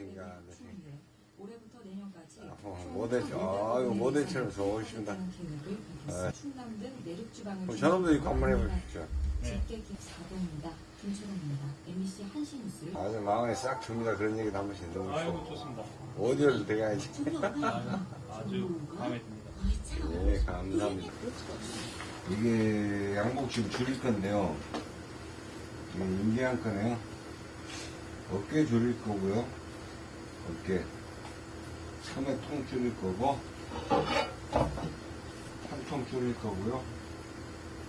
신기하네. 추운데 올해부터 내년까지 아, 어, 모델, 아유, 모델처럼 좋으십니다. 네. 충남 등 내륙 지방을 저놈도 이거 한번 해보십시오. 집게 기 4번입니다. 김철호입니다. MBC 한시 뉴스를 아주 마음에 싹 듭니다. 그런 얘기도 한 번씩 너무 아이고 좋고. 좋습니다. 어디를 대가야지. 아주, 아주 마음에 듭니다. 예, 감사합니다. 이게 양복 지금 줄일 건데요. 이게 인계한 거네요. 어깨 줄일 거고요. 어깨. 섬에 통 줄일 거고, 한통 줄일 거고요.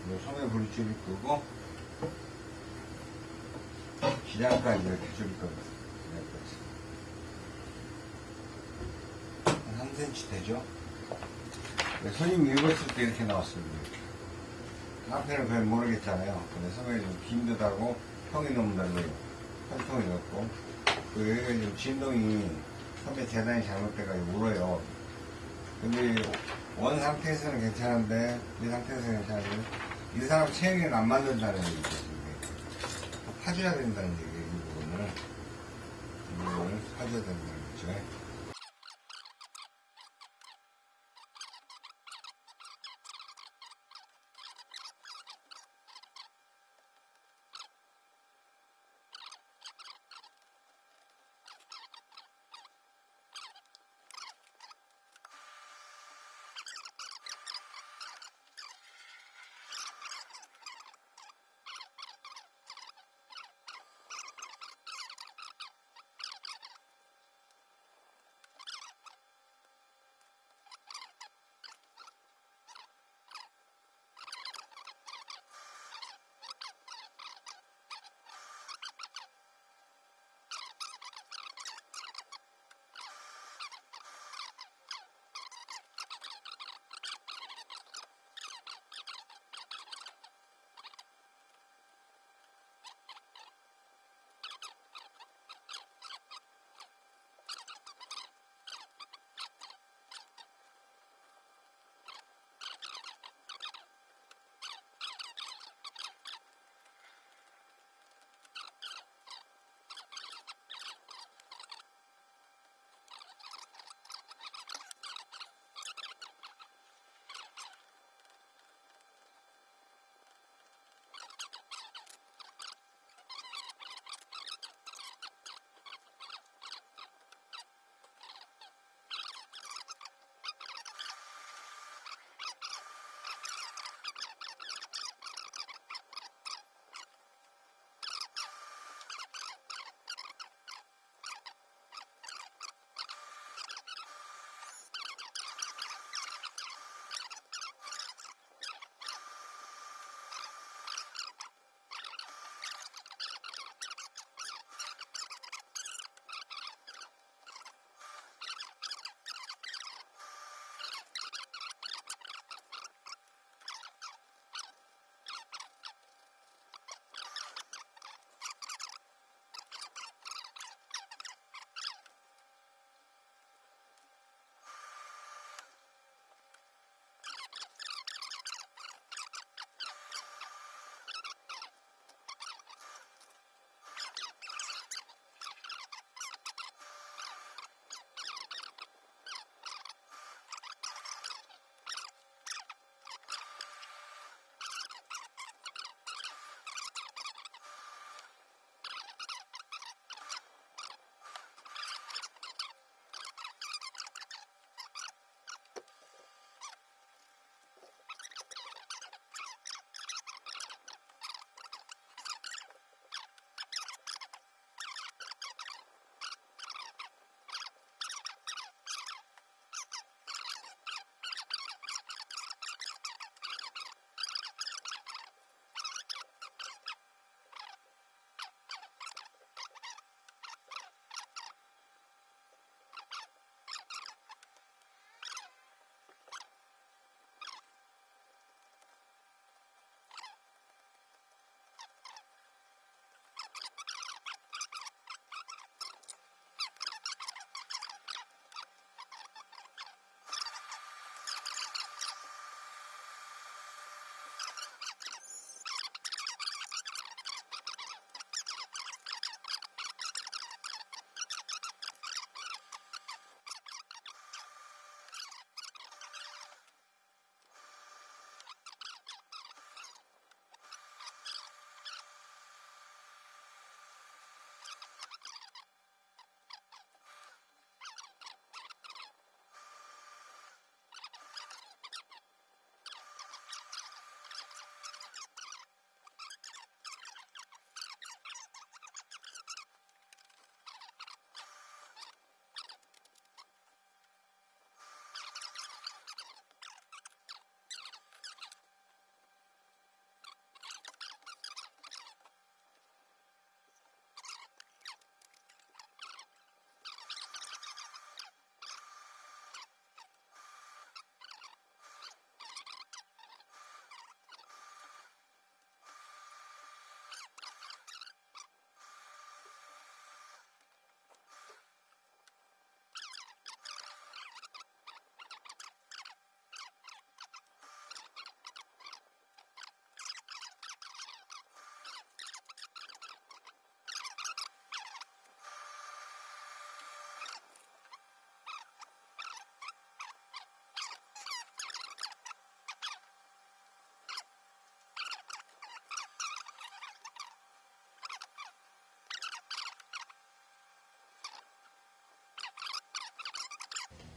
뭐 섬에 불 줄일 거고, 기장까지 이렇게 줄일 겁니다. 기장까지. 한 3cm 되죠? 네, 손님 입었을 때 이렇게 나왔습니다. 앞에는 별 모르겠잖아요. 근데 섬에 좀 힘들다고 형이 너무 달라요. 한 통이 넣고. 그 여기가 좀 진동이 섬에 재단이 잘못돼가지고 울어요. 근데 원 상태에서는 괜찮은데, 이 상태에서는 괜찮은데, 이 사람 체형에는 안 맞는다는 얘기죠. 파줘야 된다는 얘기예요, 이 부분을. 이 부분을 파줘야 된다는 거죠.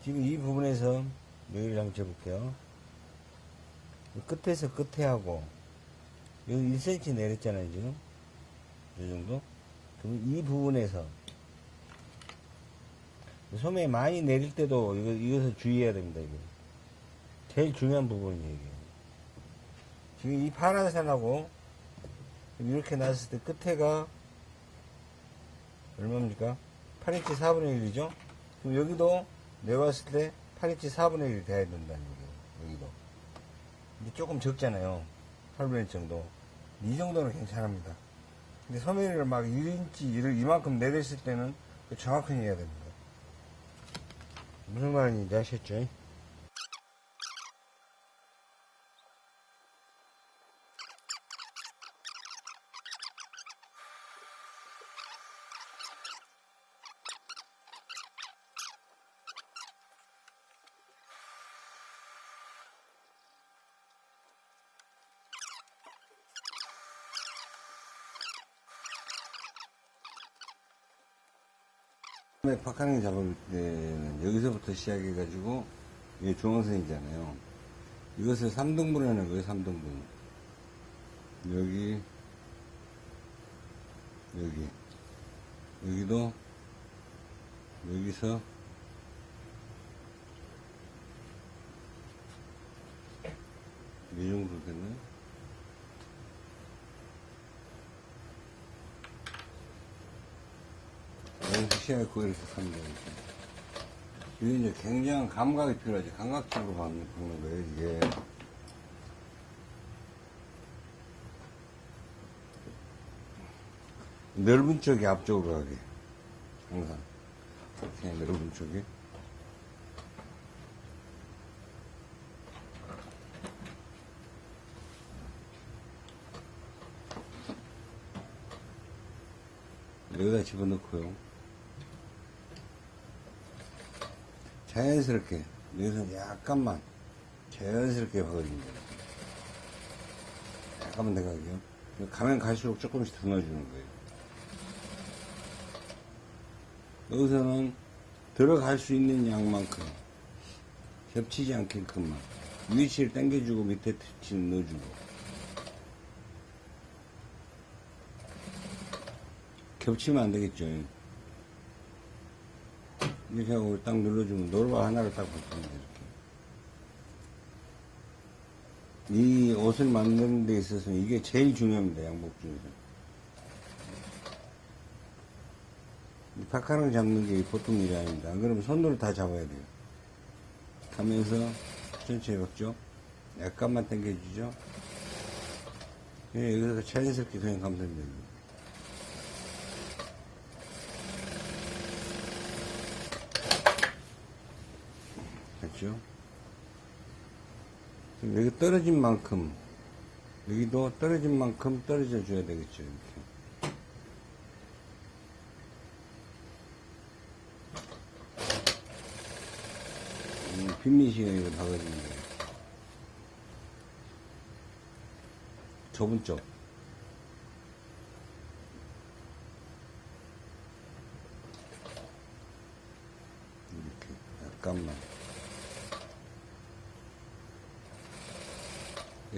지금 이 부분에서 여기를 한번 재볼게요. 이 끝에서 끝에 하고, 여기 1cm 내렸잖아요, 지금. 이 정도? 그럼 이 부분에서, 소매 많이 내릴 때도 이거, 이것을 주의해야 됩니다, 이거. 제일 중요한 부분이에요, 이게. 지금 이 파란색하고, 이렇게 놨을 때 끝에가, 얼마입니까? 8인치 4분의 1이죠? 그럼 여기도 내가 봤을 때 8인치 4분의 1이 돼야 된다는 얘기예요. 여기도. 근데 조금 적잖아요. 8분의 1 정도. 이 정도는 괜찮습니다. 근데 소매를 막 1인치, 이를 이만큼 내렸을 때는 그 정확하게 해야 됩니다. 무슨 말인지 아셨죠? 처음에 박하능 잡을 때는 여기서부터 시작해가지고 이게 중앙선이잖아요. 이것을 3등분 하는 거예요, 3등분. 여기, 여기, 여기도, 여기서, 이 정도 되나요? 여기서 이렇게 하면 되겠죠. 이게 이제 굉장한 감각이 필요하지. 감각적으로 박는, 박는 거예요, 이게. 넓은 쪽이 앞쪽으로 가게. 항상. 그냥 넓은 쪽이. 여기다 집어넣고요. 자연스럽게, 여기서 약간만, 자연스럽게 박아줍니다. 약간만 내가게요. 가면 갈수록 조금씩 더 넣어주는 거예요. 여기서는 들어갈 수 있는 양만큼, 겹치지 않게끔만, 위치를 당겨주고 밑에 터치는 넣어주고, 겹치면 안 되겠죠. 이렇게 하고 딱 눌러주면 노루발 하나를 딱. 이렇게. 이 옷을 만드는 데 있어서 이게 제일 중요합니다. 양복 중에서. 이 박하랑 잡는 게 보통 일이 아닙니다. 안 그러면 손으로 다 잡아야 돼요. 가면서 천천히 박죠. 약간만 당겨주죠. 예, 여기서 자연스럽게 그냥 감싸면 됩니다. 그럼 여기 떨어진 만큼, 여기도 떨어진 만큼 떨어져 줘야 되겠죠, 이렇게. 음, 빈민시가 이거 박아주는 거예요. 좁은 쪽. 이렇게, 약간만.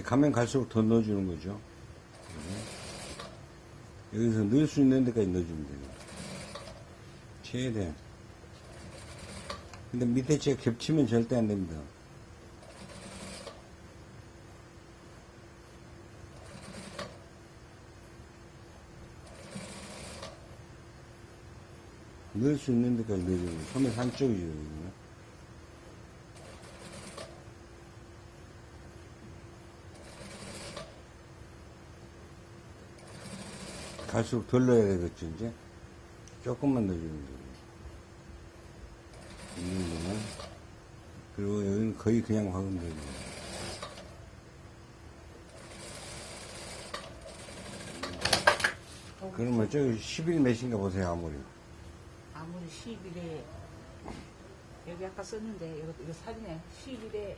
가면 갈수록 더 넣어주는 거죠. 네. 여기서 넣을 수 있는 데까지 넣어주면 돼요. 최대한. 근데 밑에 채 겹치면 절대 안 됩니다. 넣을 수 있는 데까지 거예요. 소매 한쪽이죠. 여기는. 갈수록 덜 넣어야 되겠죠, 이제. 조금만 넣어주면 돼요. 이 정도만. 그리고 여기는 거의 그냥 박으면 돼요. 그러면 저기 10일 몇인가 보세요, 아무리. 아무리 10일에 여기 아까 썼는데 이거, 이거 사진에 10일에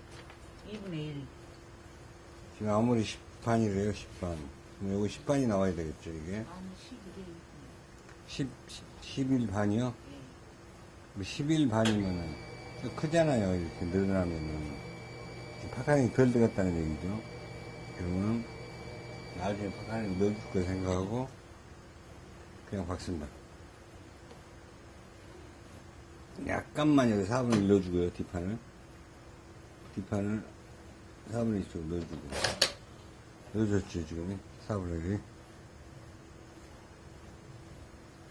2분의 1 지금 아무리 10반이래요, 10반. 그럼 여기 10반이 나와야 되겠죠, 이게. 아니 10일에 10, 10일 반이요? 예. 10일 반이면은 크잖아요. 이렇게 늘어나면은. 파카링이 덜 들어갔다는 얘기죠. 그러면 나중에 파카링 넣어줄 거 생각하고 그냥 박습니다. 약간만 여기 4분의 1 넣어주고요, 뒷판을. 뒷판을 4분의 1쪽 넣어주고. 넣어줬죠, 지금. 4분의 1이.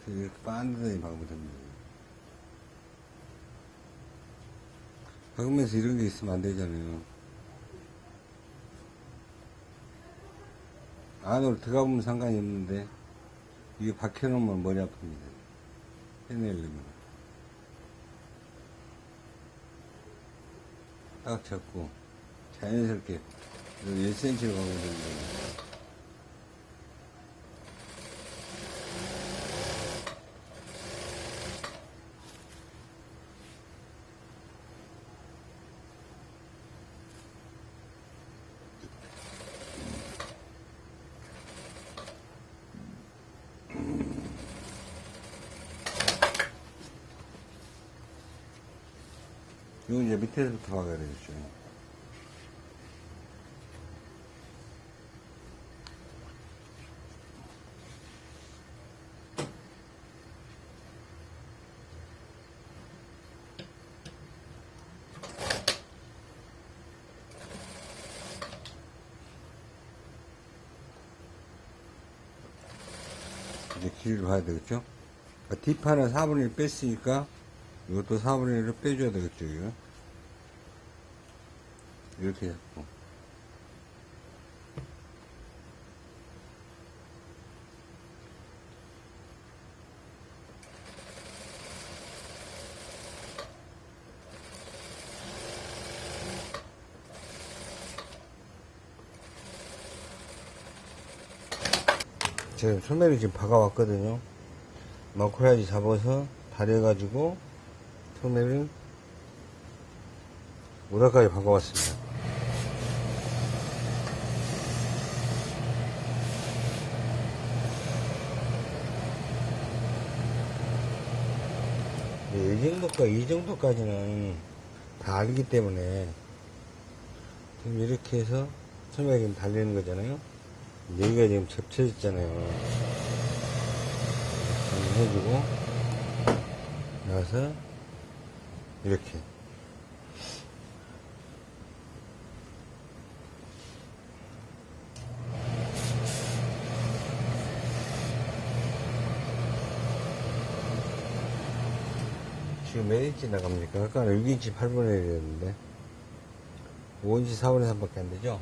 이렇게 반듯하게 박으면 됩니다. 박으면서 이런 게 있으면 안 되잖아요. 안으로 들어가 보면 상관이 없는데, 이게 박혀놓으면 머리 아픕니다. 해내려면. 딱 잡고, 자연스럽게, 1cm로 가면 됩니다. 이거 이제 밑에서부터 박아야 되겠죠. 이제 길이를 봐야 되겠죠? 뒷판은 4분의 1 뺐으니까 이것도 4분의 1을 빼줘야 되겠죠, 이거. 이렇게 잡고. 지금 소매를 지금 박아왔거든요. 마코야지 잡아서 다려가지고 소매를 모닥까지 박아왔습니다. 네, 이 정도까 이 정도까지는 다 알기 때문에 지금 이렇게 해서 소매가 달리는 거잖아요. 여기가 지금. 이렇게 해주고 나서 이렇게 지금 몇 인치 나갑니까? 아까 6인치 8분의 1이었는데 5인치 4분의 3밖에 안 되죠?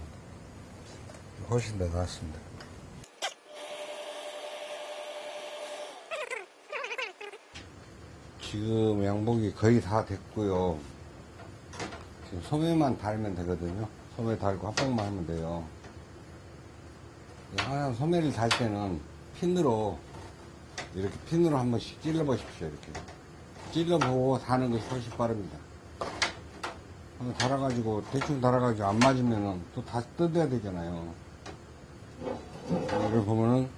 훨씬 더 나았습니다. 지금 양복이 거의 다 됐고요. 지금 소매만 달면 되거든요. 소매 달고 합봉만 하면 돼요. 항상 소매를 달 때는 핀으로 이렇게 핀으로 한 번씩 찔러 보십시오. 이렇게 찔러보고 다는 것이 훨씬 빠릅니다. 한번 달아가지고 대충 달아가지고 안 맞으면은 또 다시 뜯어야 되잖아요. 이걸 보면은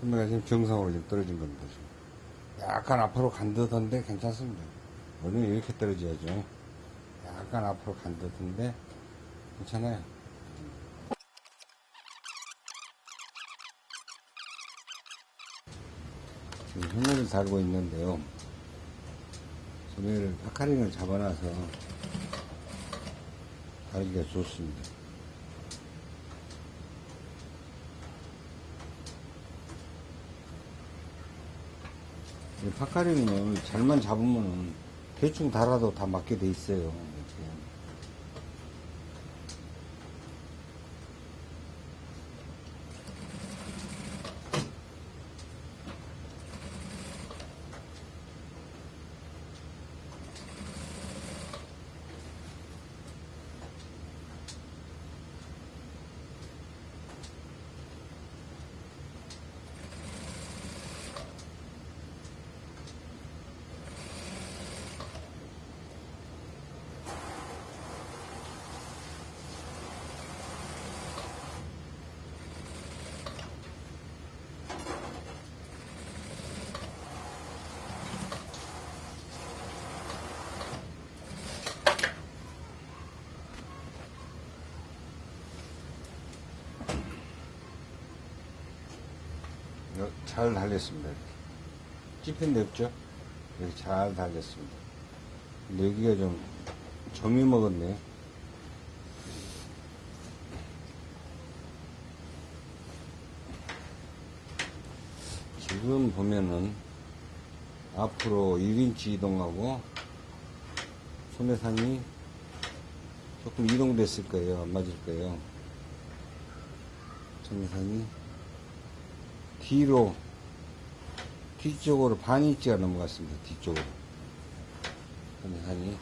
소매가 지금 정상으로 지금 떨어진 겁니다. 지금. 약간 앞으로 간 듯한데 괜찮습니다. 원래 이렇게 떨어져야죠. 약간 앞으로 간 듯한데 괜찮아요. 지금 소매를 달고 있는데요. 소매를 파카링을 잡아놔서 달기가 좋습니다. 파카링은 잘만 잡으면 대충 달아도 다 맞게 돼 있어요. 잘 달렸습니다. 이렇게. 찝힌 데 없죠? 이렇게 잘 달렸습니다. 근데 여기가 좀 점이 먹었네. 지금 보면은 앞으로 1인치 이동하고 소매상이 조금 이동됐을 거예요. 안 맞을 거예요. 소매산이 뒤로 뒤쪽으로 반 인치가 넘어갔습니다. 뒤쪽으로. 소매산이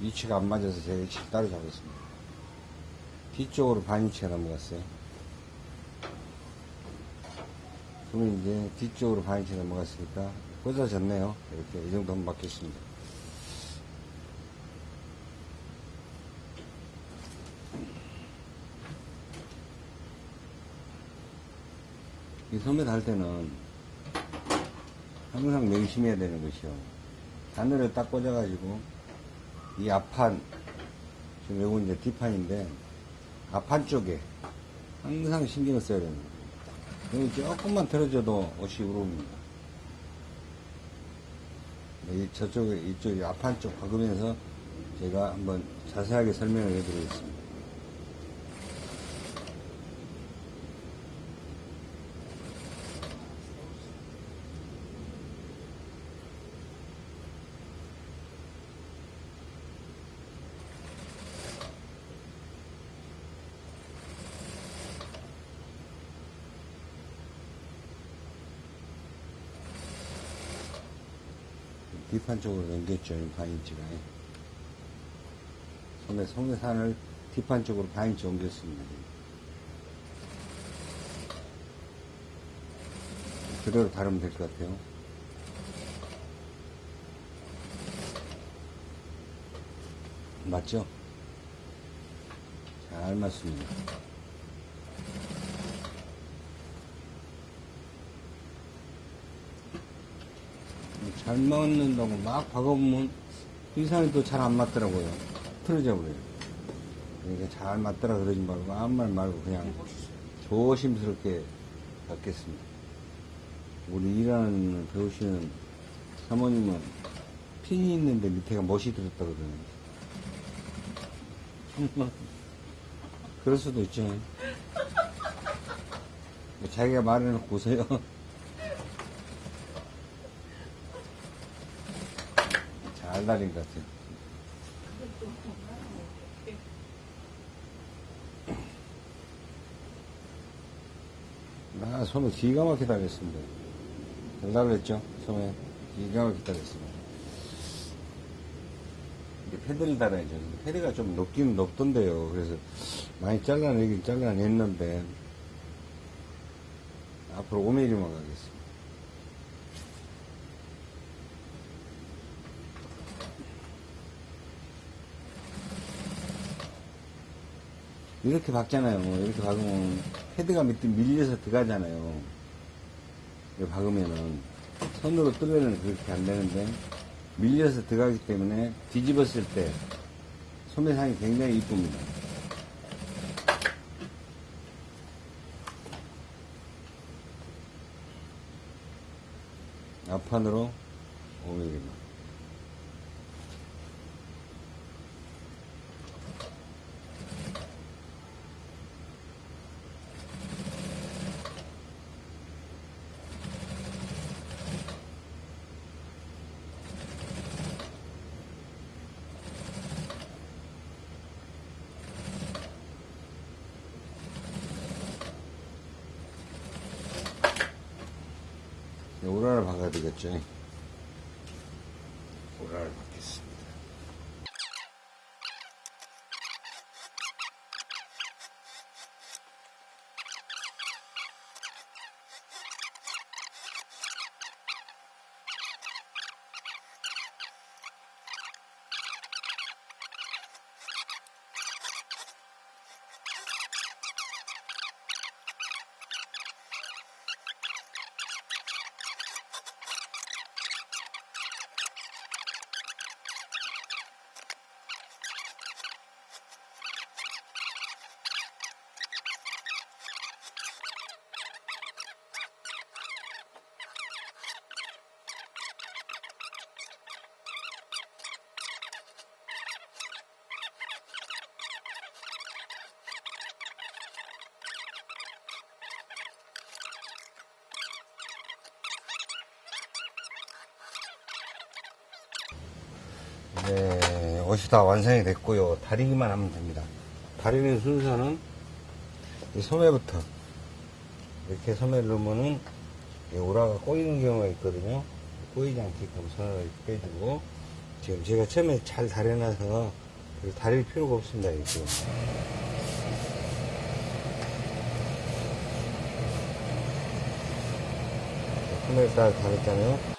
위치가 안 맞아서 제가 위치를 따로 잡았습니다. 뒤쪽으로 반 인치가 넘어갔어요. 그러면 이제 뒤쪽으로 반 인치 넘어갔으니까 꽂아졌네요. 이렇게 이 정도면 맞겠습니다. 이 소매 달 때는 항상 명심해야 되는 것이요. 바늘을 딱 꽂아가지고 이 앞판 지금 요거 이제 뒷판인데 앞판 쪽에 항상 신경을 써야 됩니다. 여기 조금만 틀어져도 옷이 우러옵니다. 이 저쪽에 이쪽 앞판 쪽 박으면서 제가 한번 자세하게 설명을 해드리겠습니다. 뒷판 쪽으로 넘겼죠, 이 반인치가. 소매, 소매산을 뒷판 쪽으로 반인치 옮겼습니다. 그대로 다루면 될 것 같아요. 맞죠? 잘 맞습니다. 잘 맞는다고 막 박아보면 이상이 또 잘 안 맞더라고요. 틀어져 버려요. 그러니까 잘 맞더라 그러지 말고 아무 말 말고 그냥 조심스럽게 받겠습니다. 우리 일하는 배우시는 사모님은 핀이 있는데 밑에가 못이 들었다 그러는데. 그럴 수도 있죠. 뭐 자기가 말해놓고 오세요. 잘 달린 것 같아요. 아, 소매 기가 막히게 달렸습니다. 잘 달렸죠? 소매 기가 막히게 달렸습니다. 이게 패드를 달아야죠. 패드가 좀 높긴 높던데요. 그래서 많이 잘라내긴 잘라냈는데 앞으로 5mm만 가겠습니다. 이렇게 박잖아요. 뭐 이렇게 박으면 헤드가 밑에 밀려서 들어가잖아요. 이렇게 박으면은 손으로 뜨면은 그렇게 안 되는데 밀려서 들어가기 때문에 뒤집었을 때 소매상이 굉장히 이쁩니다. 앞판으로 5mm만. 오라를 박아 야되 네, 옷이 다 완성이 됐고요. 다리기만 하면 됩니다. 다리는 순서는 이 소매부터 이렇게 소매를 넣으면은 이 오라가 꼬이는 경우가 있거든요. 꼬이지 않게끔 손을 빼주고 지금 제가 처음에 잘 다려놔서 다릴 필요가 없습니다. 이렇게. 소매를 딱 다렸잖아요.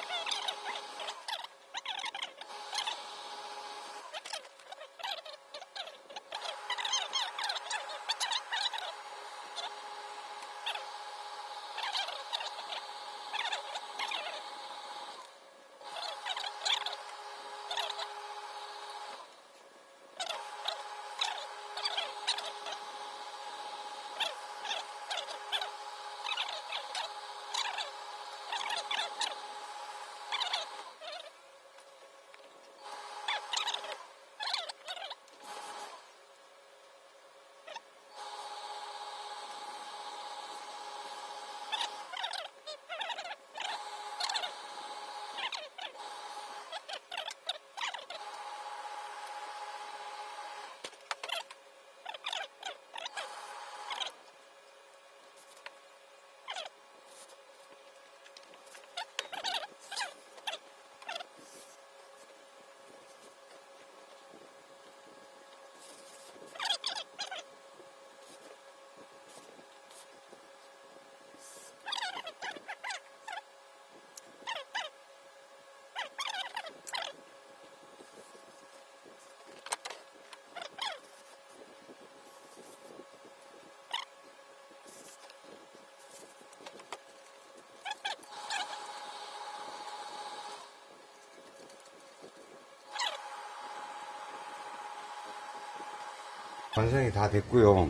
완성이 다 됐고요.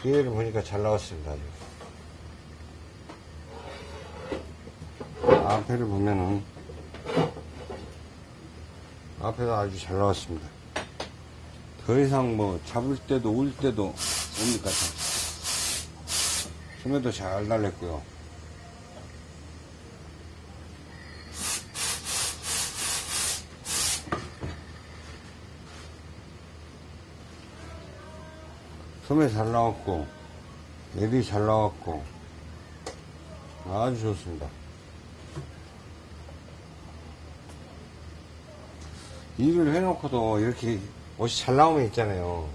뒤에를 보니까 잘 나왔습니다. 앞에를 보면은 앞에도 아주 잘 나왔습니다. 더 이상 뭐 잡을 때도 울 때도 옵니까 참. 소매도 잘 달렸고요. 소매 잘 나왔고 랩이 잘 나왔고 아주 좋습니다. 일을 해놓고도 이렇게 옷이 잘 나오면 있잖아요.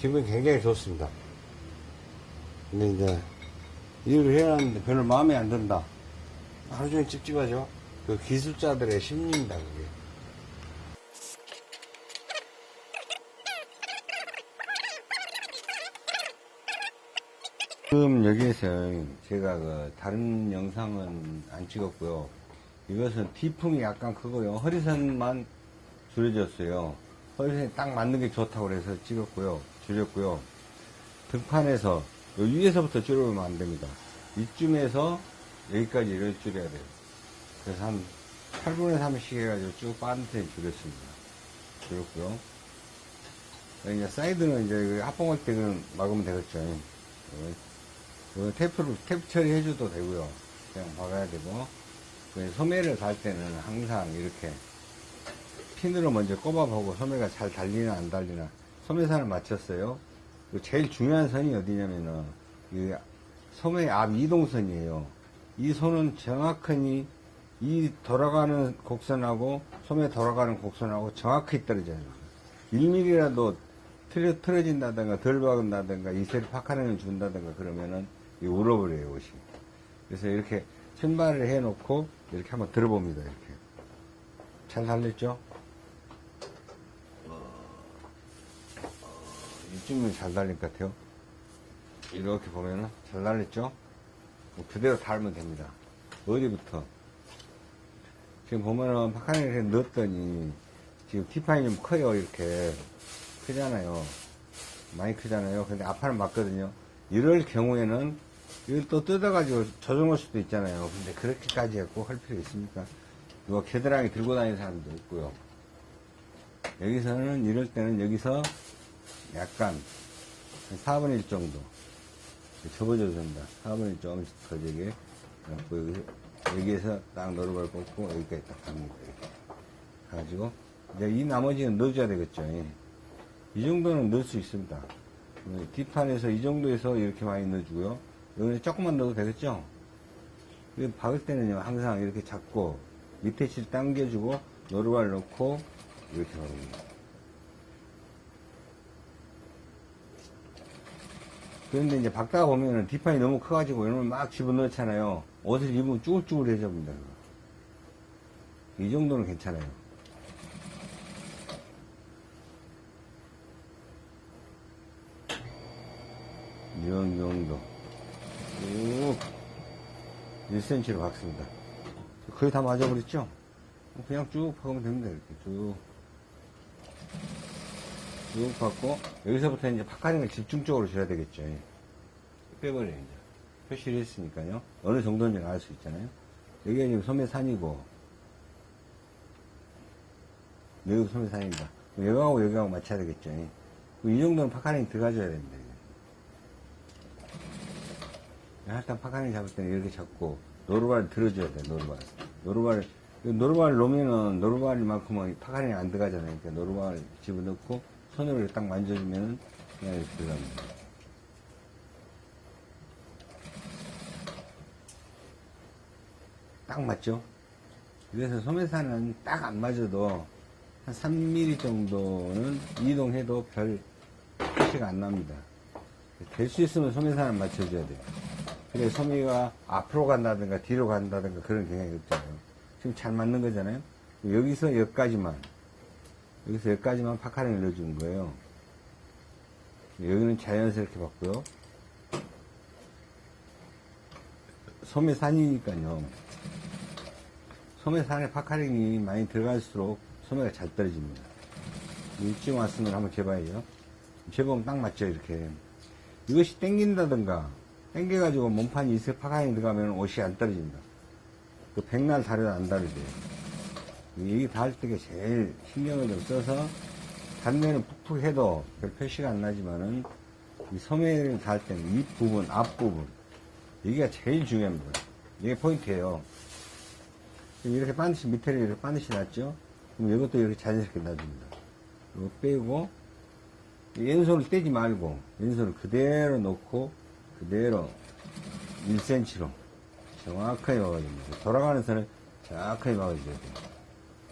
기분이 굉장히 좋습니다. 근데 이제 일을 해놨는데 별로 마음에 안 든다. 하루 종일 찝찝하죠? 그 기술자들의 심리입니다 그게 지금 여기에서 제가 그 다른 영상은 안 찍었고요. 이것은 뒤풍이 약간 크고요. 허리선만 줄여졌어요. 허리선이 딱 맞는 게 좋다고 그래서 찍었고요. 줄였고요. 등판에서 요 위에서부터 줄여보면 안 됩니다. 이쯤에서 여기까지 이렇게 줄여야 돼요. 그래서 한 8분의 3씩 해가지고 쭉 반듯하게 줄였습니다. 줄였고요. 이제 사이드는 이제 그 합봉할 때는 막으면 되겠죠. 그 테이프로 테이프 처리해줘도 되고요. 그냥 박아야 되고 그 소매를 달 때는 항상 이렇게 핀으로 먼저 꼽아보고 소매가 잘 달리나 안 달리나 소매선을 맞췄어요. 그 제일 중요한 선이 어디냐면은 이 소매 앞 이동선이에요. 이 선은 정확히 이 돌아가는 곡선하고 소매 돌아가는 곡선하고 정확히 떨어져요. 1mm라도 틀어, 틀어진다든가 덜 박은다든가 이슬 파카렌을 준다든가 그러면은 이 울어버려요 옷이 그래서 이렇게 신발을 해놓고 이렇게 한번 들어봅니다 이렇게. 잘 달렸죠? 이쯤은 잘 달린 것 같아요. 이렇게 보면은 잘 달렸죠? 그대로 달면 됩니다. 어디부터? 지금 보면은 파카렌을 넣었더니 지금 티파이 좀 커요 이렇게. 크잖아요. 많이 크잖아요. 근데 앞판은 맞거든요. 이럴 경우에는 이걸 또 뜯어가지고 조정할 수도 있잖아요 근데 그렇게까지 꼭할 필요 있습니까 이거 겨드랑이 들고 다니는 사람도 있고요 여기서는 이럴 때는 여기서 약간 한 4분의 1 정도 접어줘도 된다 4분의 1 조금씩 더 되게 여기, 여기 에서 딱 노루발 꽂고 여기까지 딱 갑니다 이렇게 가지고 이제 이 나머지는 넣어줘야 되겠죠. 예. 이 정도는 넣을 수 있습니다. 예, 뒷판에서 이 정도에서 이렇게 많이 넣어주고요. 여기 조금만 넣어도 되겠죠? 이거 박을 때는요, 항상 이렇게 잡고, 밑에 실 당겨주고, 노루발 넣고, 이렇게 박습니다. 그런데 이제 박다가 보면은 뒷판이 너무 커가지고 이러면 막 집어넣잖아요. 옷을 입으면 쭈글쭈글해져 봅니다. 이 정도는 괜찮아요. 이 정도. 쭉 1cm로 박습니다. 거의 다 맞아버렸죠? 그냥 쭉 박으면 됩니다. 이렇게 쭉. 쭉 박고 여기서부터 이제 puckering을 집중적으로 줘야 되겠죠. 예. 빼버려요 이제 표시를 했으니까요. 어느 정도인지 알 수 있잖아요. 여기가 지금 소매산이고 여기 소매산입니다. 여기하고 여기하고 맞춰야 되겠죠. 예. 이 정도는 puckering 들어가줘야 됩니다. 이게. 일단 puckering 잡을 때는 이렇게 잡고 노루발을 들어줘야 돼 노루발. 노루발 노루발 놓으면은 노루발만큼은 puckering이 안 들어가잖아요. 그러니까 노루발 집어넣고 손으로 딱 만져주면 그냥 이렇게 들어갑니다. 딱 맞죠? 그래서 소매산은 딱 안 맞아도 한 3mm 정도는 이동해도 별 표시가 안 납니다. 될 수 있으면 소매산을 맞춰줘야 돼요. 그래 소매가 앞으로 간다든가 뒤로 간다든가 그런 경향이 없잖아요. 지금 잘 맞는 거잖아요. 여기서 여기까지만 여기서 여기까지만 puckering을 넣어주는 거예요. 여기는 자연스럽게 박고요. 소매산이니까요. 소매산에 puckering이 많이 들어갈수록 소매가 잘 떨어집니다. 이쯤 왔으면 한번 재봐야죠. 재보면 딱 맞죠, 이렇게. 이것이 땡긴다든가, 땡겨가지고 몸판이 있어 puckering이 들어가면 옷이 안 떨어집니다. 그 백날 다려도 안 다르대요. 이게 닿을 때가 제일 신경을 좀 써서 다른 데는 푹푹 해도 별 표시가 안 나지만은 이 소매를 닿을 때는 윗 부분, 앞 부분 여기가 제일 중요합니다. 이게 포인트예요. 이렇게 반드시 밑에를 이렇게 반드시 놨죠? 그럼 이것도 이렇게 자연스럽게 놔줍니다. 이거 빼고 왼손을 떼지 말고 왼손을 그대로 놓고 그대로 1cm로 정확하게 막아줍니다. 돌아가는 선을 정확하게 막아줘야 돼요.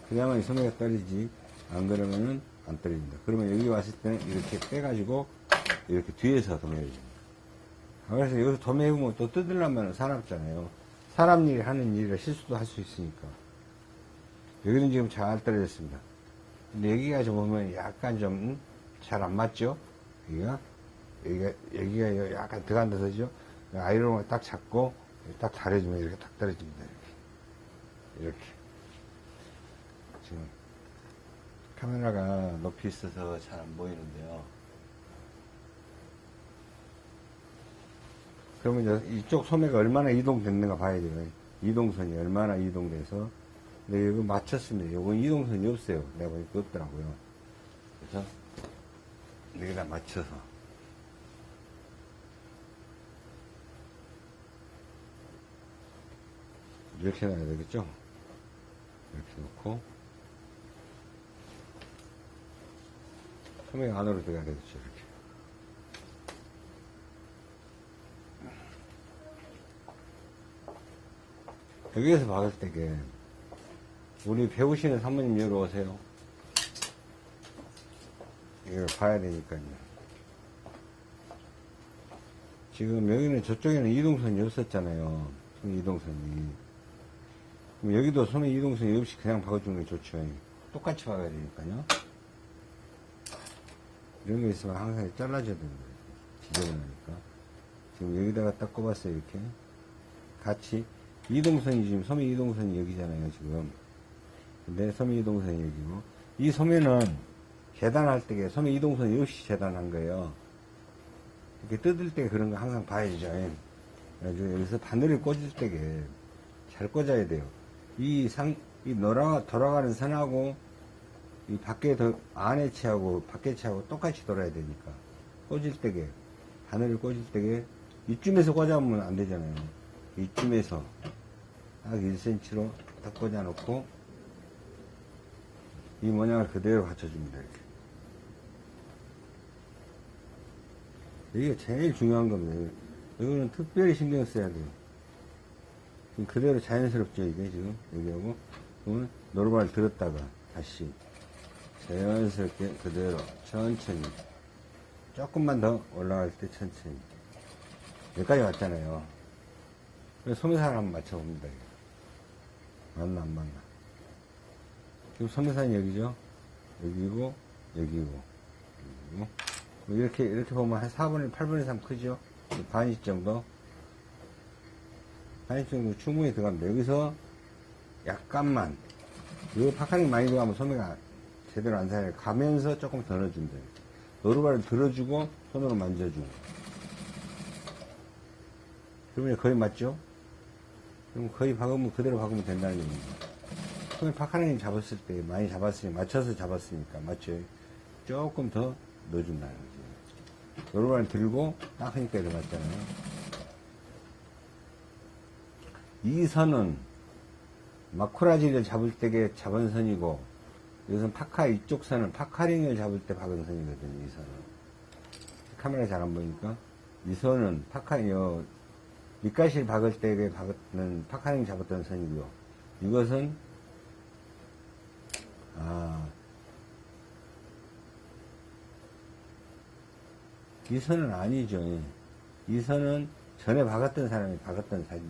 그래야만 이 소매가 떨어지지 안 그러면은 안 떨어집니다. 그러면 여기 왔을 때는 이렇게 빼가지고 이렇게 뒤에서 도매해줍니다. 그래서 여기서 도매해보면 또 뜯으려면 사납잖아요. 사람 일이 하는 일이라 실수도 할 수 있으니까. 여기는 지금 잘 떨어졌습니다. 근데 여기가 좀 보면 약간 좀 잘 안 맞죠? 여기가 여기가 여기가 약간 들어간다 서죠? 아이론을 딱 잡고 딱 다려주면 이렇게 딱 떨어집니다. 이렇게. 이렇게. 지금 카메라가 높이 있어서 잘 안 보이는데요. 그러면 이쪽 소매가 얼마나 이동됐는가 봐야 돼요. 이동선이 얼마나 이동돼서. 근데 이거 맞췄습니다. 이건 이동선이 없어요. 내가 보니까 없더라고요. 그래서 여기다 맞춰서. 이렇게 놔야 되겠죠? 이렇게 놓고. 소매 안으로 들어가야 되겠죠, 이렇게. 여기에서 박을 때게 우리 배우시는 사모님 여기 오세요. 이걸 봐야 되니까요. 지금 여기는 저쪽에는 이동선이 없었잖아요. 이동선이. 여기도 소매 이동선이 없이 그냥 박아주는 게 좋죠. 똑같이 박아야 되니까요. 이런 게 있으면 항상 잘라줘야 되는 거예요. 지저분하니까. 지금 여기다가 딱 꼽았어요, 이렇게. 같이. 이동선이 지금 소매 이동선이 여기잖아요, 지금. 근데 소매 이동선이 여기고. 이 소매는 재단할 때 소매 이동선이 없이 재단한 거예요. 이렇게 뜯을 때 그런 거 항상 봐야죠. 그래가지고 여기서 바늘을 꽂을 때게 잘 꽂아야 돼요. 이 상, 이 돌아, 돌아가는 선하고 이 밖에 더 안에 치하고 밖에 치하고 똑같이 돌아야 되니까 꽂을 때게 바늘을 꽂을 때게 이쯤에서 꽂아보면 안 되잖아요. 이쯤에서 딱 1cm로 딱 꽂아 놓고 이 모양을 그대로 갖춰줍니다. 이렇게. 이게 제일 중요한 겁니다. 이거는 특별히 신경 써야 돼요. 지금 그대로 자연스럽죠, 이게 지금. 여기하고. 그러면 노루발을 들었다가 다시 자연스럽게 그대로 천천히. 조금만 더 올라갈 때 천천히. 여기까지 왔잖아요. 소매산을 한번 맞춰봅니다. 맞나, 안 맞나. 지금 소매산이 여기죠? 여기고, 여기고, 여기고. 뭐 이렇게, 이렇게 보면 한 4분의 8분의 3 크죠? 반인치 정도? 반인치 정도 충분히 들어갑니다. 여기서 약간만, 이 파카링 많이 들어가면 소매가 제대로 안 살아요. 가면서 조금 돼요. 노루발을 들어주고, 손으로 만져주고. 그러면 거의 맞죠? 그럼 거의 박으면 그대로 박으면 된다는 얘기입니다. 손에 파카링 잡았을 때 많이 잡았으니 맞춰서 잡았으니까 맞죠? 조금 더 넣어준다는 거지. 노루발 들고 딱 하니까 맞잖아요. 이 선은 마쿠라지를 잡을 때게 잡은 선이고 이것은 파카 이쪽 선은 파카링을 잡을 때 박은 선이거든요. 이 선은 카메라 잘 안 보니까 이 선은 파카 요 밑가시를 박을 때에 박는 파카링 잡았던 선이고요. 이것은 아, 이 선은 아니죠. 이 선은 전에 박았던 사람이 박았던 사진,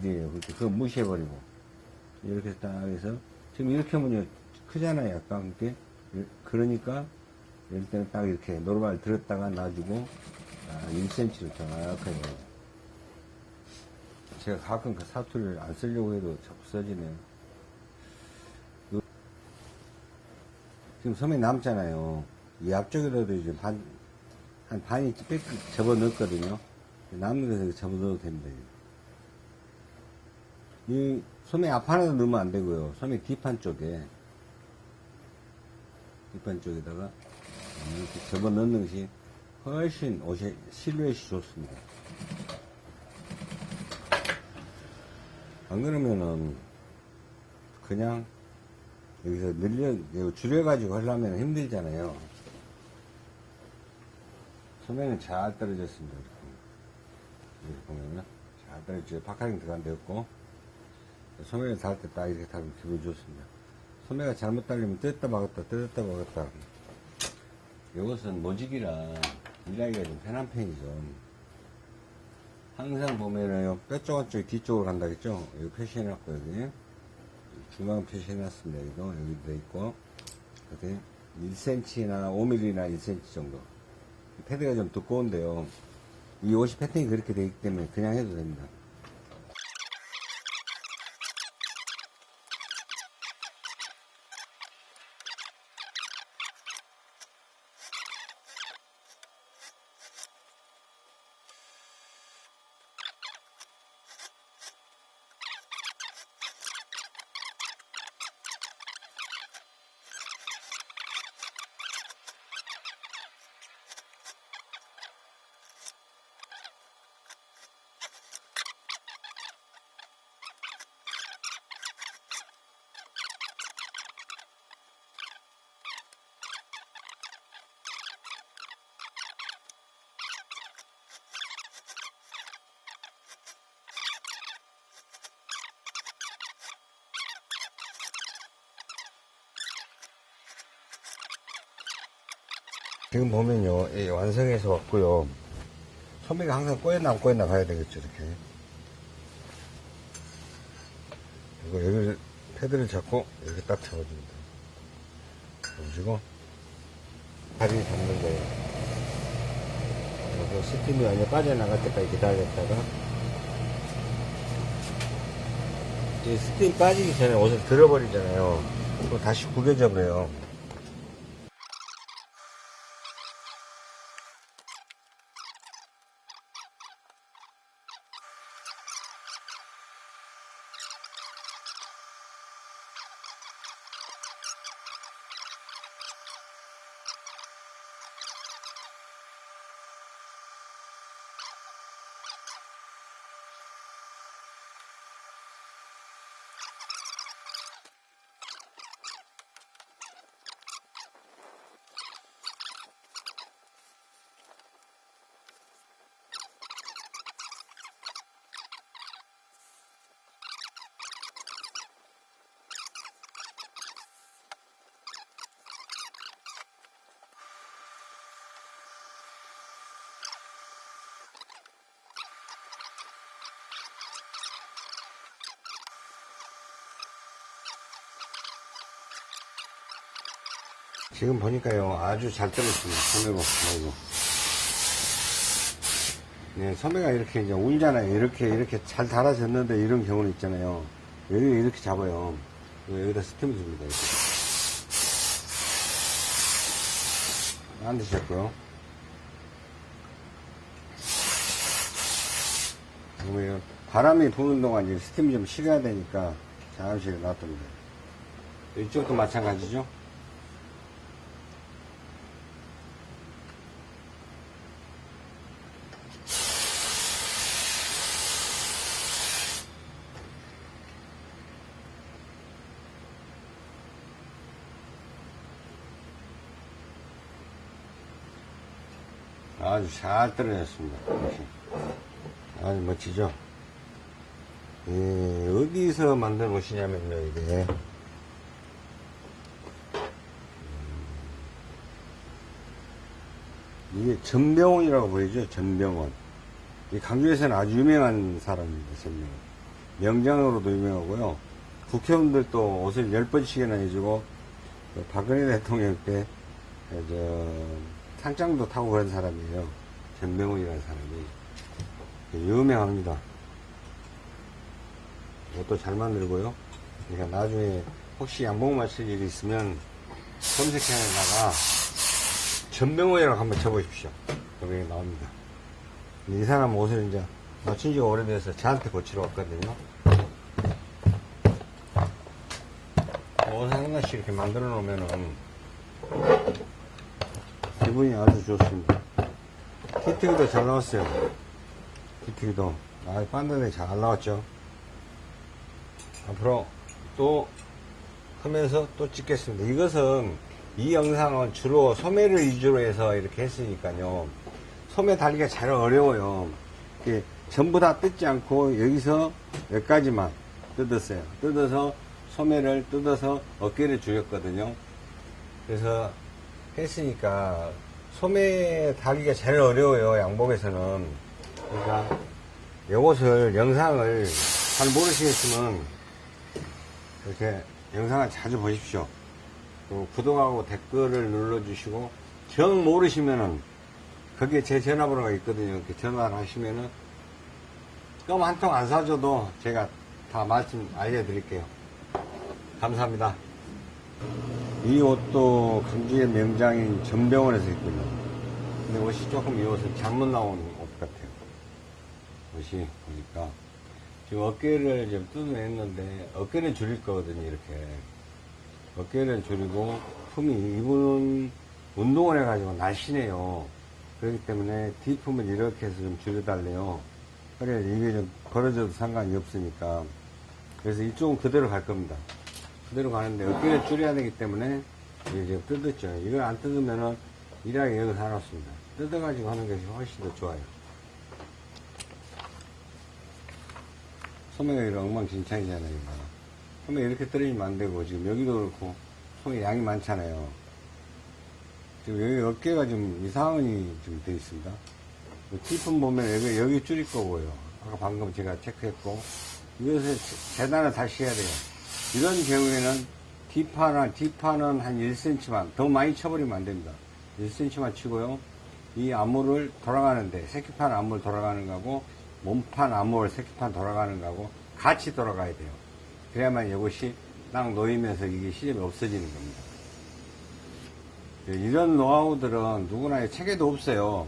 그렇게 그거 무시해버리고. 이렇게 딱 해서, 지금 이렇게 하면 크잖아요. 약간 그렇게. 그러니까, 이럴 때는 딱 이렇게 노루발 들었다가 놔주고, 아, 1cm를 정확하게. 제가 가끔 그 사투리를 안 쓰려고 해도 자꾸 써지네요. 지금 섬에 남잖아요. 이 앞쪽에라도 이제 반, 한 반이 빽 접어 넣었거든요. 남는 데서 접어 넣어도 됩니다. 이 섬에 앞 하나도 넣으면 안 되고요. 섬의 뒷판 쪽에, 뒷판 쪽에다가 이렇게 접어 넣는 것이 훨씬 옷이, 실루엣이 좋습니다. 안 그러면은, 그냥 여기서 늘려, 줄여가지고 하려면 힘들잖아요. 소매는 잘 떨어졌습니다. 이렇게, 보면은. 잘 떨어졌죠. 파카링 들어간 데였고, 소매를 달때딱 이렇게 달면 기분 좋습니다. 소매가 잘못 달리면 뜯었다 막았다, 뜯었다 막았다. 이것은 모직이라 일하기가 좀 편한 편이죠. 항상 보면은 요 뼈쪽 한쪽이 뒤쪽으로 간다 했죠? 여기 표시해놨고, 여기. 중앙 표시해놨습니다. 여기도, 여기도 있고. 그때 1cm나 5mm나 1cm 정도. 패드가 좀 두꺼운데요. 이 옷이 패턴이 그렇게 되어 있기 때문에 그냥 해도 됩니다. 지금 이 완성해서 왔고요. 소매가 항상 꼬였나 안 꼬였나 봐야 되겠죠, 이렇게. 그리고 여기를, 패드를 잡고, 이렇게 딱 잡아줍니다. 보시고, 다리를 잡는 거예요. 그래서 스팀이 완전 빠져나갈 때까지 기다렸다가, 이 스팀 빠지기 전에 옷을 들어버리잖아요. 그럼 다시 구겨져 버려요. 지금 보니까요, 아주 잘 떨어졌습니다. 소매고, 아이고. 네, 소매가 이렇게 이제 울잖아요. 이렇게, 이렇게 잘 달아졌는데 이런 경우는 있잖아요. 여기 이렇게 잡아요. 여기다 스팀을 줍니다. 이렇게. 안 드셨고요. 그러면 바람이 부는 동안 이제 스팀이 좀 식어야 되니까 잠시 놔둡니다. 이쪽도 마찬가지죠. 아주 잘 떨어졌습니다. 아주 멋지죠? 예, 어디서 만든 옷이냐면요, 이게. 음, 이게 전병원이라고 보이죠? 전병원. 이 강주에서는 아주 유명한 사람입니다, 전병원. 명장으로도 유명하고요. 국회의원들도 옷을 열 번씩이나 해주고, 그 박근혜 대통령 때, 그 저, 상장도 타고 그런 사람이에요. 전병훈이라는 사람이. 유명합니다. 이것도 잘 만들고요. 그러니까 나중에 혹시 양복 맞출 일이 있으면 검색해다가 전병호이라고 한번 쳐보십시오. 여기 나옵니다. 이 사람 옷을 이제 맞춘 지가 오래돼서 저한테 고치러 왔거든요. 옷 하나씩 이렇게 만들어 놓으면은 기분이 아주 좋습니다. 키트기도 잘 나왔어요. 키트기도. 아, 반드네 잘 나왔죠. 앞으로 또 하면서 또 찍겠습니다. 이것은 이 영상은 주로 소매를 위주로 해서 이렇게 했으니까요. 소매 달기가 잘 어려워요. 전부 다 뜯지 않고 여기서 여기까지만 뜯었어요. 뜯어서 소매를 뜯어서 어깨를 줄였거든요. 그래서 했으니까 소매 달기가 제일 어려워요. 양복에서는. 그러니까 이것을 영상을 잘 모르시겠으면 이렇게 영상을 자주 보십시오. 또 구독하고 댓글을 눌러주시고 정 모르시면은 거기에 제 전화번호가 있거든요. 이렇게 전화를 하시면은 껌한통 안 사줘도 제가 다 말씀 알려드릴게요. 감사합니다. 이 옷도 강주의 명장인 전병원에서 입고요. 근데 옷이 조금 이 옷은 잘못 나온 옷 같아요. 옷이 보니까. 지금 어깨를 좀 뜯어냈는데 어깨는 줄일 거거든요 이렇게. 어깨를 줄이고 품이 이분은 운동을 해가지고 날씬해요. 그렇기 때문에 뒤품을 이렇게 해서 좀 줄여달래요. 그래 이게 좀 벌어져도 상관이 없으니까. 그래서 이쪽은 그대로 갈 겁니다 그대로 가는데 어깨를 줄여야 되기 때문에 지금 뜯었죠 이걸 안 뜯으면은 일하기 여기서 안 왔습니다 뜯어가지고 하는 것이 훨씬 더 좋아요 소매가 이렇게 엉망진창이잖아요. 이거. 소매 이렇게 떨어지면 안 되고, 지금 여기도 그렇고, 소매 양이 많잖아요. 지금 여기 어깨가 좀 이상이 좀 돼 있습니다. 뒷품 보면 여기, 여기 줄일 거고요. 아까 방금 제가 체크했고, 이것을 재단을 다시 해야 돼요. 이런 경우에는 뒷판은, 뒷판은 한 1cm만, 더 많이 쳐버리면 안 됩니다. 1cm만 치고요. 이 암호를 돌아가는데, 새끼판 암호를 돌아가는 거고, 몸판, 암홀, 새끼판 돌아가는 거하고 같이 돌아가야 돼요. 그래야만 이것이 딱 놓이면서 이게 시접이 없어지는 겁니다. 이런 노하우들은 누구나 책에도 없어요.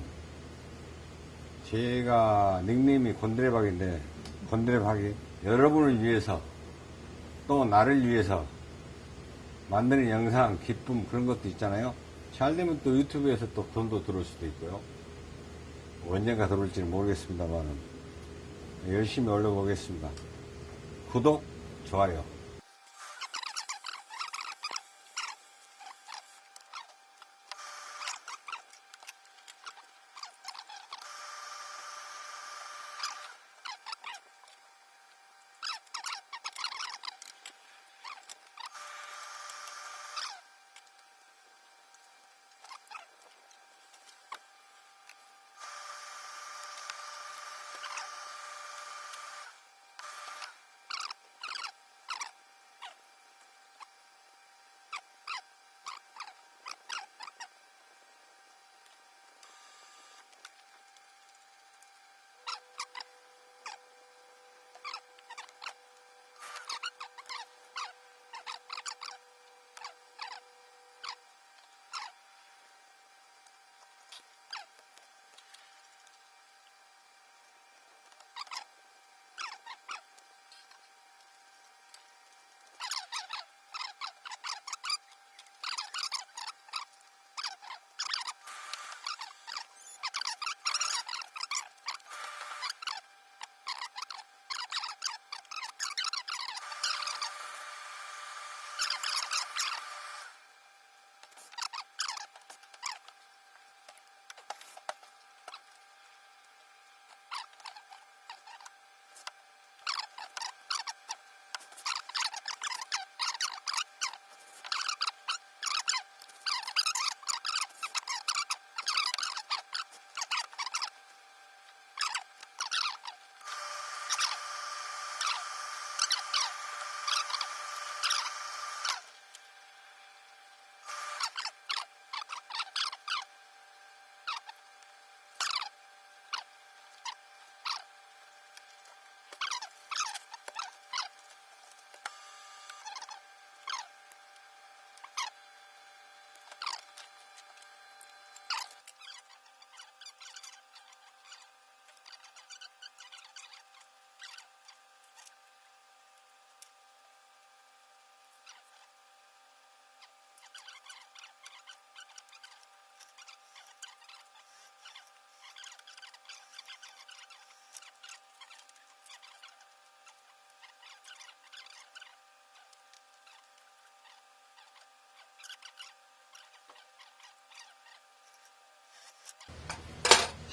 제가 닉네임이 곤드레박인데 곤드레박이 여러분을 위해서 또 나를 위해서 만드는 영상, 기쁨 그런 것도 있잖아요. 잘 되면 또 유튜브에서 또 돈도 들어올 수도 있고요. 언젠가 들어올지는 모르겠습니다만은 열심히 올려보겠습니다. 구독, 좋아요.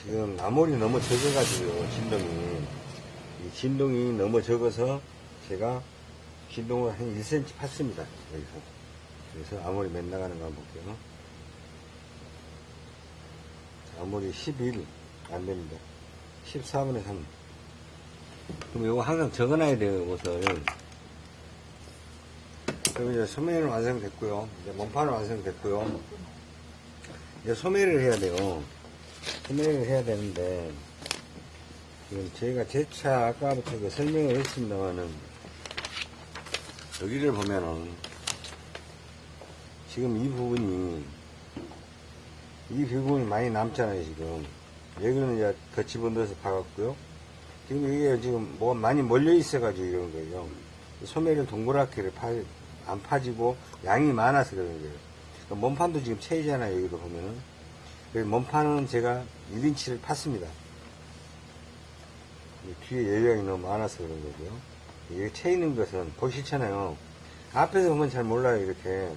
지금 나물이 너무 적어가지고요, 진동이. 이 진동이 너무 적어서 제가 진동을 한 1cm 팠습니다, 여기서. 그래서 아무리 맨 나가는 거 한번 볼게요. 아무리 11, 안 됩니다. 14분의 3. 그럼 이거 항상 적어놔야 돼요, 옷을. 그럼 이제 소매는 완성됐고요. 이제 몸판은 완성됐고요. 이제 소매를 해야 돼요. 소매를 해야 되는데, 지금 저희가 재차 아까부터 그 설명을 했습니다만은, 여기를 보면은, 지금 이 부분이, 이 부분이 많이 남잖아요, 지금. 여기는 이제 더 집어넣어서 박았고요. 지금 이게 지금 뭐가 많이 몰려 있어 가지고 이런 거예요. 소매를 동그랗게 파, 안 파지고 양이 많아서 그런 거예요. 그러니까 몸판도 지금 채이잖아요, 여기도 보면은. 그래서 몸판은 제가 1인치를 팠습니다. 이 뒤에 여유양이 너무 많아서 그런 거고요. 이게 채 있는 것은 보시잖아요. 앞에서 보면 잘 몰라요, 이렇게.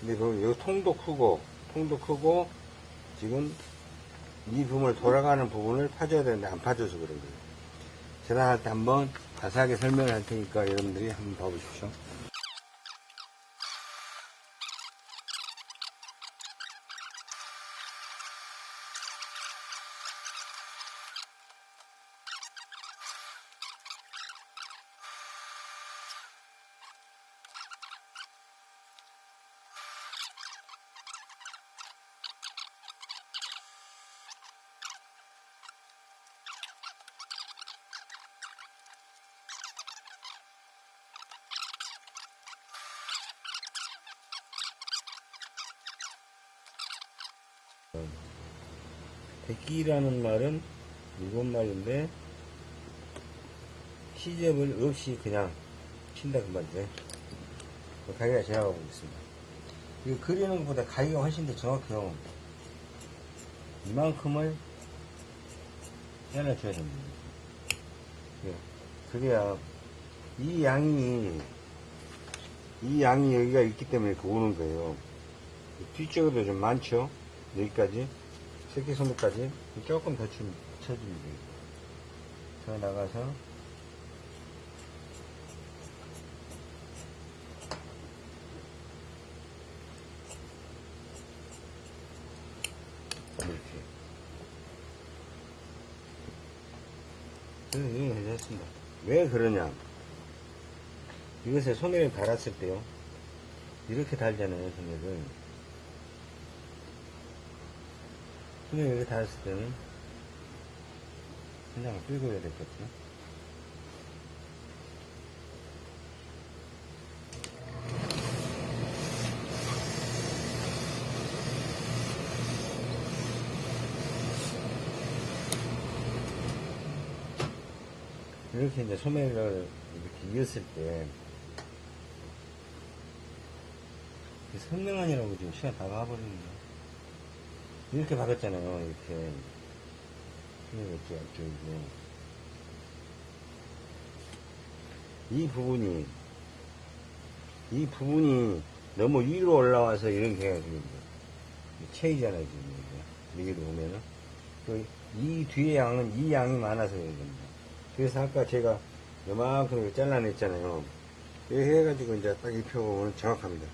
근데 보면 여기 통도 크고, 통도 크고, 지금 이 부분을 돌아가는 부분을 파줘야 되는데 안 파줘서 그런 거예요. 재단할 때 한번 자세하게 설명을 할 테니까 여러분들이 한번 봐보십시오. 백기라는 말은 일본 말인데 시접을 없이 그냥 친다 그 말이죠. 그 가위가 지나가고 있습니다. 이거 그리는 것보다 가위가 훨씬 더 정확해요. 이만큼을 잘라줘야 됩니다. 예. 그래야 이 양이 이 양이 여기가 있기 때문에 오는 거예요. 뒤쪽에도 좀 많죠? 여기까지. 새끼손목까지 조금 더좀 쳐주면 돼요. 저 나가서 이렇게 했습니다. 왜 그러냐? 이것에 소매를 달았을 때요. 이렇게 달잖아요, 소매를. 소매 여기 닿았을 때는 그냥 끌고 해야 되겠죠. 이렇게 이제 소매를 이렇게 이었을 때, 선명한이라고 지금 시간 다 가버리는 거야. 이렇게 박았잖아요, 이렇게. 이렇게, 앞쪽이고. 이 부분이, 이 부분이 너무 위로 올라와서 이런 게 해가지고, 체이잖아요, 지금. 이게. 여기도 보면은. 그, 이 뒤에 양은 이 양이 많아서 그런 겁니다. 그래서 아까 제가 요만큼 이렇게 잘라냈잖아요. 이렇게 해가지고 이제 딱 입혀보면 정확합니다.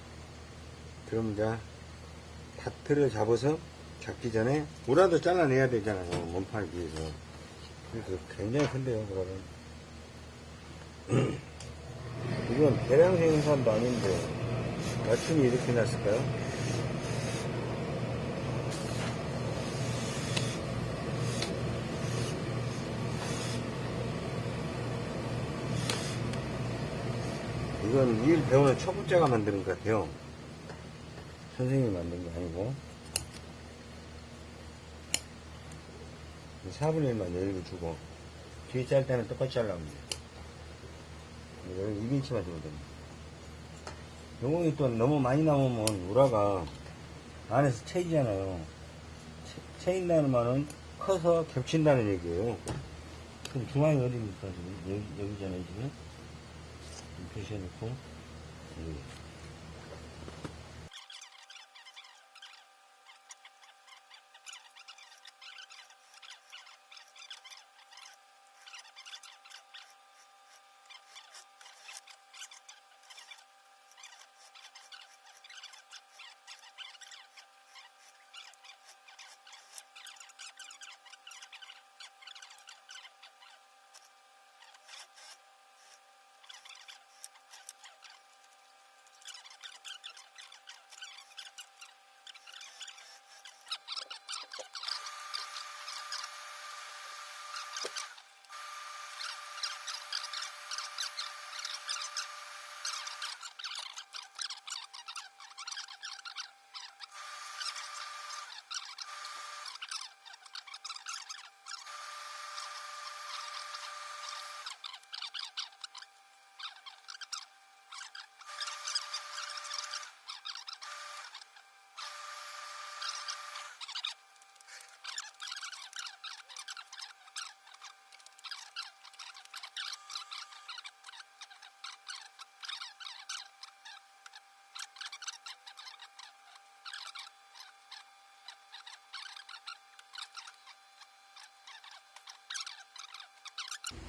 그럼 이제 다트를 잡아서 잡기 전에 무라도 잘라내야 되잖아요. 몸판을 위해서. 그래서 굉장히 큰데요, 그거는. 이건 대량 생산도 아닌데, 맞춤이 이렇게 났을까요? 이건 일 배우는 초보자가 만드는 것 같아요. 선생님이 만든 게 아니고. 4분의 1만 여유를 주고, 뒤에 짤 때는 똑같이 잘라면 돼요. 여기 2인치만 주면 됩니다. 요공이 또 너무 많이 나오면 우라가 안에서 채이잖아요. 채, 채인다는 말은 커서 겹친다는 얘기예요. 그럼 중앙이 어디입니까, 지금? 여기, 여기잖아요, 지금. 표시해놓고, 여기.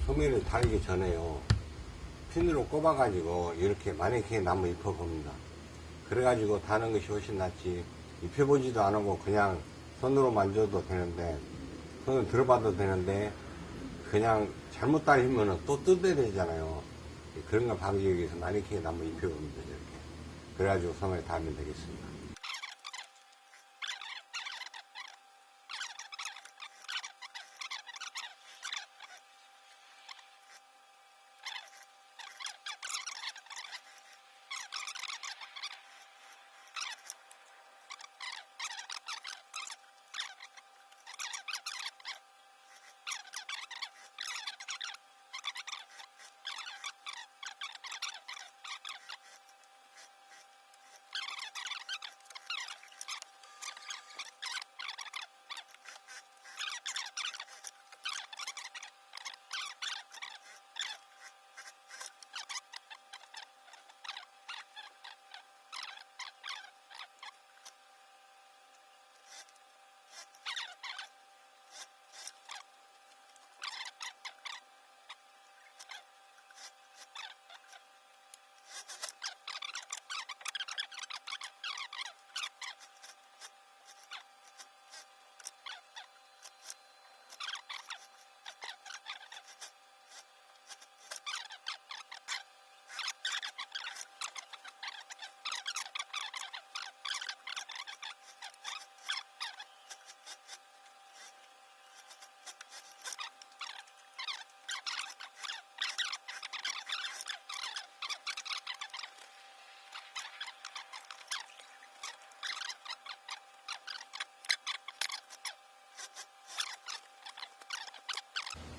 소매를 달기 전에요. 핀으로 꼽아가지고 이렇게 마네킹에 나무 입혀봅니다. 그래가지고 다는 것이 훨씬 낫지. 입혀보지도 않고 그냥 손으로 만져도 되는데, 손을 들어봐도 되는데, 그냥 잘못 달리면 또 뜯어야 되잖아요. 그런 걸 방지하기 위해서 마네킹에 나무 입혀봅니다. 이렇게. 그래가지고 소매 달면 되겠습니다.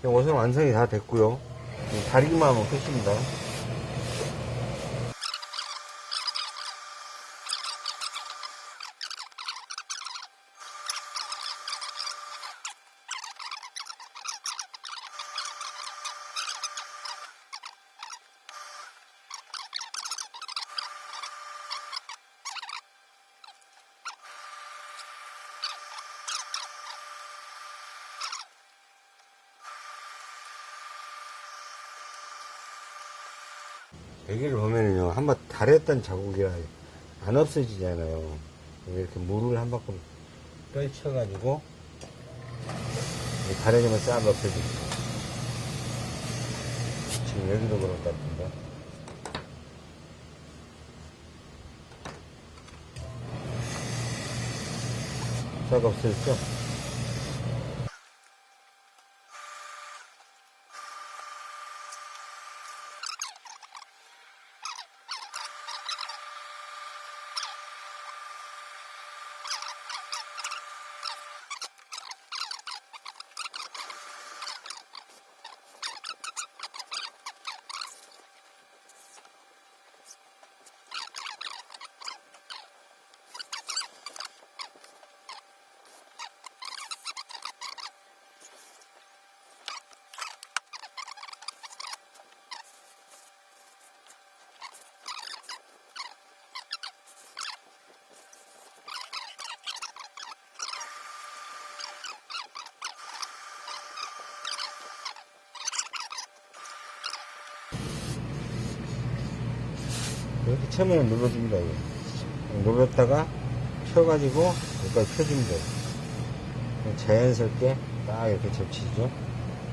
옷은 완성이 다 됐고요. 다리기만 하면 끝입니다. 여기를 보면은요, 달했던 자국이 안 없어지잖아요. 이렇게 물을 한 바퀴 떨쳐가지고, 달해지면 싹 없어집니다. 지금 여기도 그럴 것 같은데. 싹 없어졌죠? 처음에 눌러줍니다. 눌렀다가 펴가지고 여기까지 펴줍니다. 자연스럽게 딱 이렇게 접히죠.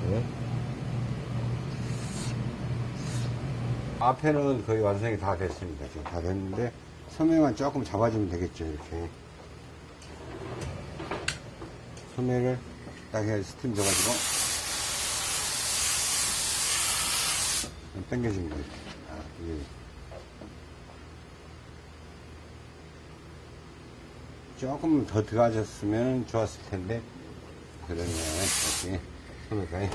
네. 앞에는 거의 완성이 다 됐습니다. 지금 다 됐는데 소매만 조금 잡아주면 되겠죠. 이렇게 소매를 딱 해서 스팀 줘가지고 당겨줍니다. 이렇게. 조금 더 들어가셨으면 좋았을 텐데, 그러네. 이렇게. 손을까요?